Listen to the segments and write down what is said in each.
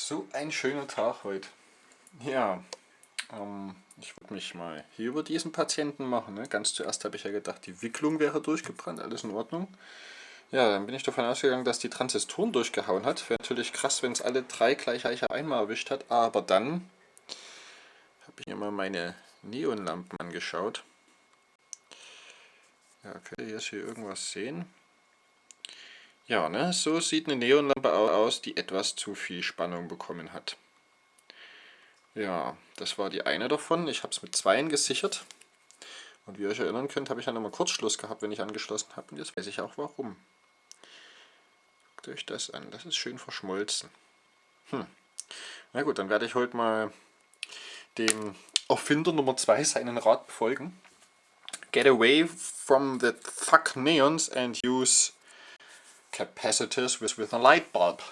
So ein schöner Tag heute. Ja, ähm, ich würde mich mal hier über diesen Patienten machen. Ne? Ganz zuerst habe ich ja gedacht, die Wicklung wäre durchgebrannt, alles in Ordnung. Ja, dann bin ich davon ausgegangen, dass die Transistoren durchgehauen hat. Wäre natürlich krass, wenn es alle drei gleich einmal erwischt hat. Aber dann habe ich mir mal meine Neonlampen angeschaut. Ja, könnt ihr jetzt hier irgendwas sehen? Ja, ne, so sieht eine Neonlampe aus, die etwas zu viel Spannung bekommen hat. Ja, das war die eine davon. Ich habe es mit zweien gesichert. Und wie ihr euch erinnern könnt, habe ich dann immer Kurzschluss gehabt, wenn ich angeschlossen habe. Und jetzt weiß ich auch warum. Guckt euch das an. Das ist schön verschmolzen. Hm. Na gut, dann werde ich heute mal dem Erfinder Nummer 2 seinen Rat befolgen. Get away from the fuck neons and use capacitors with, with a light bulb.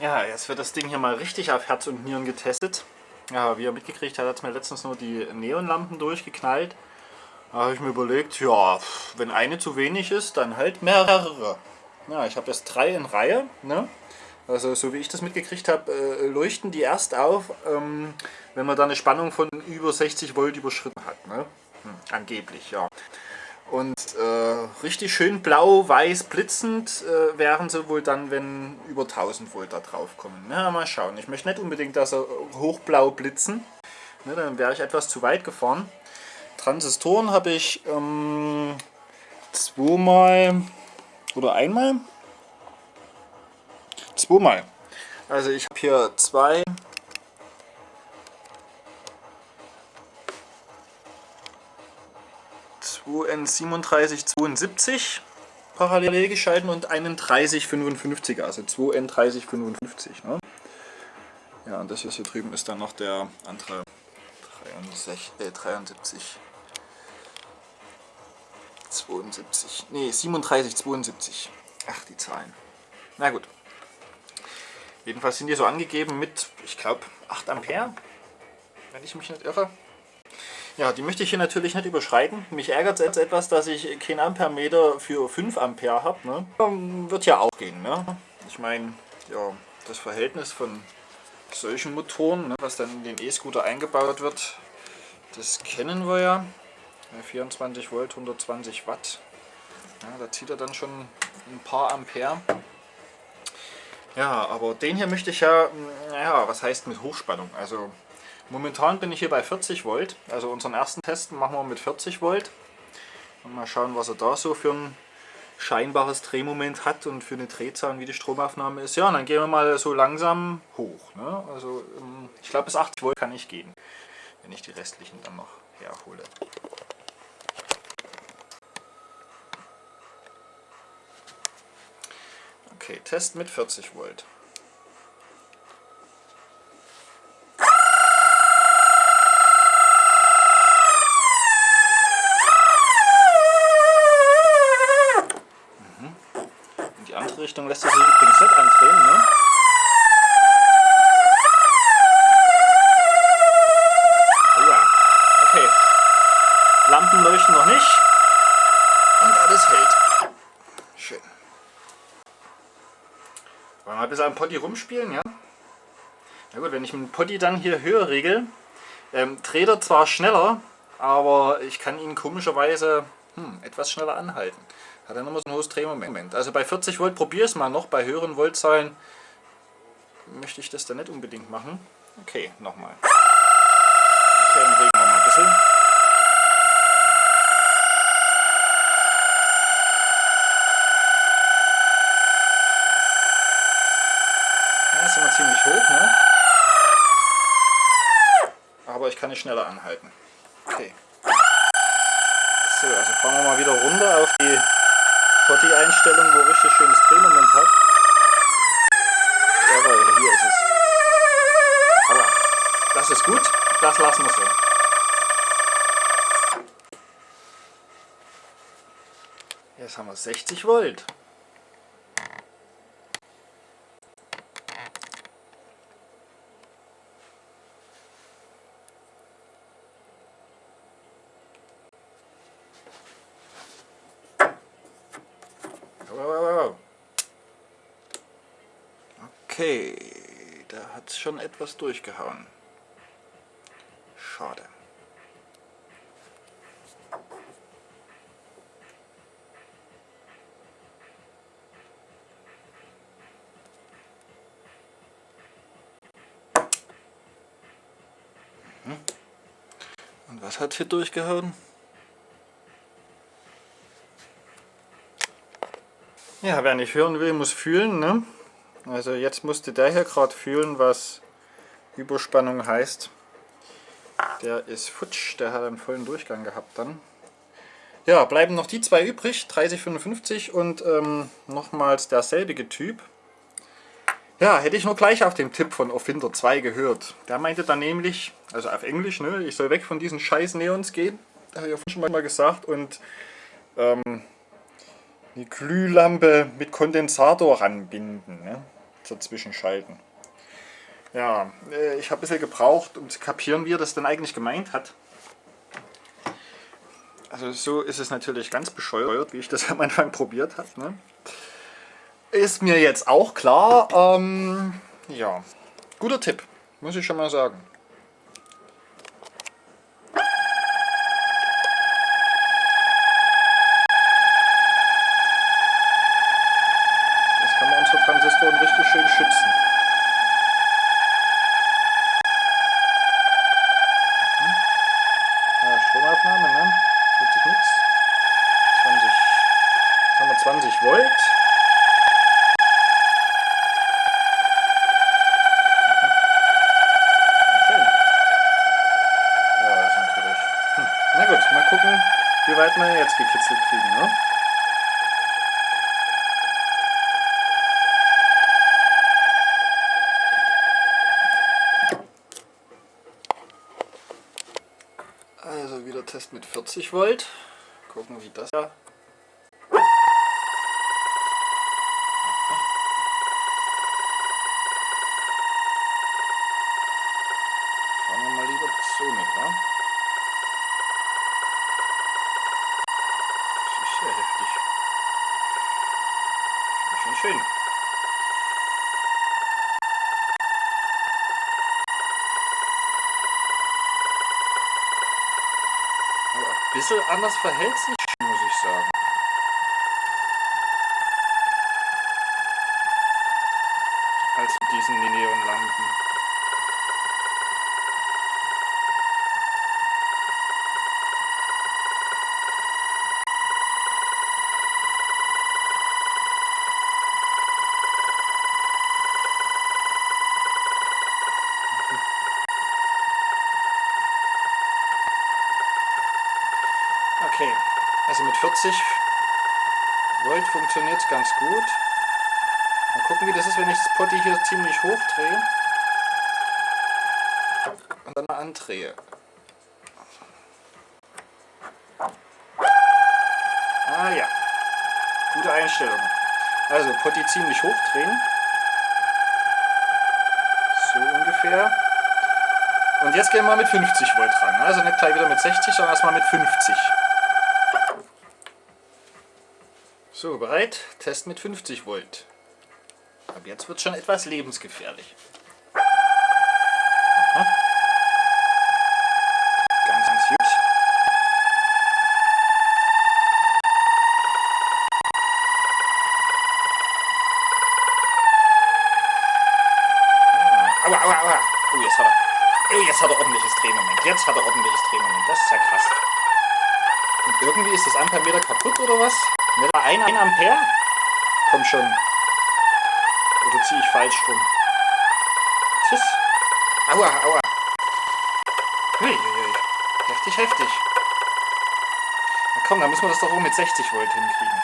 Ja, jetzt wird das Ding hier mal richtig auf Herz und Nieren getestet. Ja, wie ihr mitgekriegt habt, hat es mir letztens nur die Neonlampen durchgeknallt. Da habe ich mir überlegt, ja, wenn eine zu wenig ist, dann halt mehrere. Ja, ich habe jetzt drei in Reihe. Ne? Also so wie ich das mitgekriegt habe, äh, leuchten die erst auf, ähm, wenn man da eine Spannung von über 60 Volt überschritten hat. Ne? Hm, angeblich, ja. Und äh, richtig schön blau, weiß, blitzend äh, wären sie wohl dann, wenn über 1000 Volt da drauf kommen. Na, mal schauen. Ich möchte nicht unbedingt, dass sie hochblau blitzen. Ne, dann wäre ich etwas zu weit gefahren. Transistoren habe ich ähm, zweimal oder einmal? Zweimal. Also ich habe hier zwei 2N3772 parallel geschalten und einen 3055, also 2N3055. Ne? Ja, und das hier drüben ist dann noch der andere 63, äh, 73. 72, nee, 37, 72. Ach, die Zahlen. Na gut. Jedenfalls sind die so angegeben mit, ich glaube, 8 Ampere, wenn ich mich nicht irre. Ja, die möchte ich hier natürlich nicht überschreiten. Mich ärgert es jetzt etwas, dass ich kein Ampermeter für 5 Ampere habe. Ne? Wird ja auch gehen. Ne? Ich meine, ja, das Verhältnis von solchen Motoren, ne, was dann in den E-Scooter eingebaut wird, das kennen wir ja. 24 Volt, 120 Watt. Ja, da zieht er dann schon ein paar Ampere. Ja, aber den hier möchte ich ja, naja, was heißt mit Hochspannung? Also Momentan bin ich hier bei 40 Volt, also unseren ersten Test machen wir mit 40 Volt. Und mal schauen, was er da so für ein scheinbares Drehmoment hat und für eine Drehzahl und wie die Stromaufnahme ist. Ja, und dann gehen wir mal so langsam hoch. Ne? Also ähm, ich glaube bis 80 Volt kann ich gehen, wenn ich die restlichen dann noch herhole. Okay, Test mit 40 Volt. Mal ein bisschen am Potti rumspielen, ja? Na gut, wenn ich mit dem Potti dann hier höher regel, ähm, dreht er zwar schneller, aber ich kann ihn komischerweise hm, etwas schneller anhalten. Hat er nochmal so ein hohes Drehmoment. Also bei 40 Volt probiere es mal noch, bei höheren Voltzahlen möchte ich das dann nicht unbedingt machen. Okay, nochmal. Okay, dann regen wir mal ein bisschen. Ja, ist immer ziemlich hoch, ne? Ich kann nicht schneller anhalten. Okay. So, also fahren wir mal wieder runter auf die Potti-Einstellung, wo richtig schönes Drehmoment hat. Jawohl, hier ist es. Aber das ist gut, das lassen wir so. Jetzt haben wir 60 Volt. Okay, da hat es schon etwas durchgehauen. Schade. Mhm. Und was hat hier durchgehauen? Ja, wer nicht hören will, muss fühlen. Ne? Also jetzt musste der hier gerade fühlen, was Überspannung heißt. Der ist futsch, der hat einen vollen Durchgang gehabt dann. Ja, bleiben noch die zwei übrig, 3055 und ähm, nochmals derselbige Typ. Ja, hätte ich nur gleich auf den Tipp von Offinder 2 gehört. Der meinte dann nämlich, also auf Englisch, ne, ich soll weg von diesen scheiß Neons gehen. Habe ich ja schon mal gesagt. Und ähm, die Glühlampe mit Kondensator ranbinden. Ne? Zur Zwischenschalten. Ja, äh, ich habe ein bisschen gebraucht, um zu kapieren, wie er das denn eigentlich gemeint hat. Also so ist es natürlich ganz bescheuert, wie ich das am Anfang probiert habe. Ne? Ist mir jetzt auch klar. Ähm, ja, guter Tipp, muss ich schon mal sagen. ne? 40 nix. 20, haben wir 20 Volt. Mhm. Schön. Ja, ist natürlich. Hm. Na gut, mal gucken, wie weit wir jetzt gekitzelt kriegen, ne? Test mit 40 Volt. Gucken, wie das ja. Schauen wir mal lieber so mit, wa? Das ist sehr heftig. Ist schon schön. Bisschen anders verhält sich, muss ich sagen. Als mit diesen Neonlampen. Okay, also mit 40 Volt funktioniert ganz gut. Mal gucken, wie das ist, wenn ich das Potti hier ziemlich hoch drehe. Und dann mal andrehe. Ah ja, gute Einstellung. Also Potti ziemlich hoch drehen. So ungefähr. Und jetzt gehen wir mit 50 Volt ran. Also nicht gleich wieder mit 60, sondern erstmal mit 50. So, bereit? Test mit 50 Volt. Ab jetzt wird schon etwas lebensgefährlich. Aha. Ganz, ganz gut. Ah, aua, aua, aua. Oh, jetzt hat er. Oh, jetzt hat er ordentliches Drehmoment. Jetzt hat er ordentliches Drehmoment. Das ist ja krass. Und irgendwie ist das Ampermeter kaputt oder was? Nicht mal 1 Ampere? Komm schon. Oder ziehe ich falsch rum? Tschüss. Aua, aua. Hui. Heftig, heftig. Na komm, dann müssen wir das doch auch mit 60 Volt hinkriegen.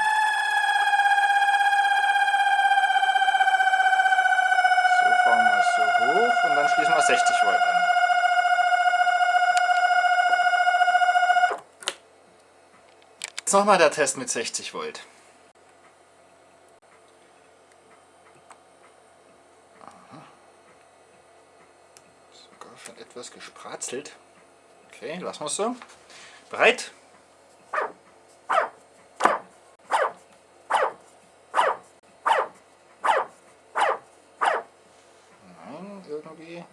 So fahren wir so hoch und dann schließen wir 60 Volt an. nochmal der Test mit 60 Volt. Sogar schon etwas gespratzelt. Okay, lassen wir es so. Bereit? irgendwie.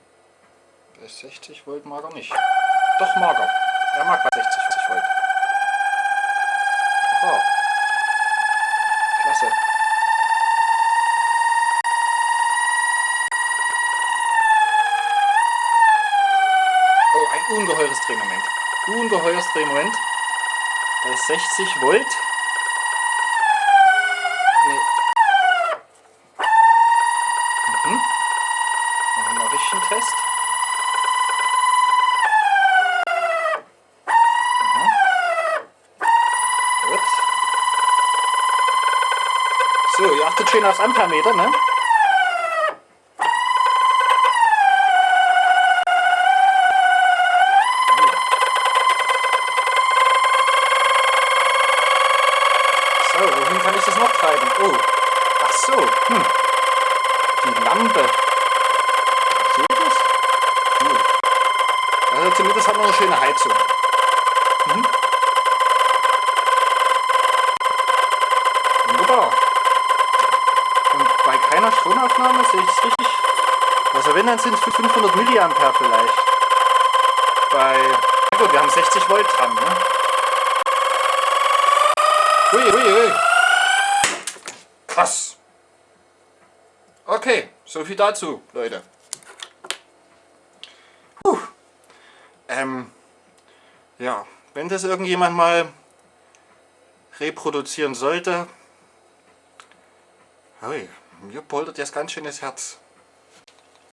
Bei 60 Volt mag er nicht. Doch mag er. Er mag bei 60 Volt. Aha. Klasse. Oh, ein ungeheures Drehmoment. Ungeheures Drehmoment. Bei 60 Volt. Nee. Mhm. Machen wir richtigen Test. Gut. So, ihr achtet schön aufs Ampermeter, ne? So, wohin kann ich das noch treiben? Oh, ach so, hm. Die Lampe. Seht ihr das? Cool. Also zumindest hat man eine schöne Heizung. Mhm. Wunderbar. Und bei keiner Stromaufnahme sehe ich es richtig. Also wenn, dann sind es 500 mA vielleicht. Bei, na gut, wir haben 60 Volt dran, ne? Hui, hui, hui. Krass. Okay, so viel dazu, Leute. Ähm, ja, wenn das irgendjemand mal reproduzieren sollte, hui, mir poltert jetzt ganz schön das Herz.